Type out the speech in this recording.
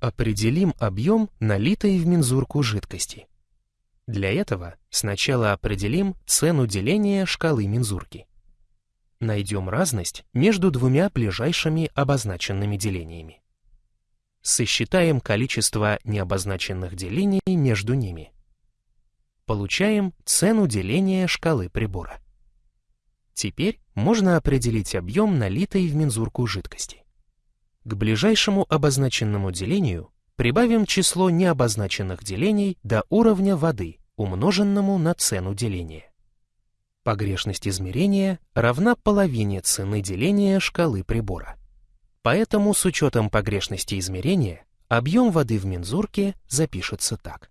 Определим объем налитой в мензурку жидкости. Для этого сначала определим цену деления шкалы мензурки. Найдем разность между двумя ближайшими обозначенными делениями. Сосчитаем количество необозначенных делений между ними. Получаем цену деления шкалы прибора. Теперь можно определить объем налитой в мензурку жидкости. К ближайшему обозначенному делению прибавим число необозначенных делений до уровня воды, умноженному на цену деления. Погрешность измерения равна половине цены деления шкалы прибора. Поэтому с учетом погрешности измерения объем воды в мензурке запишется так.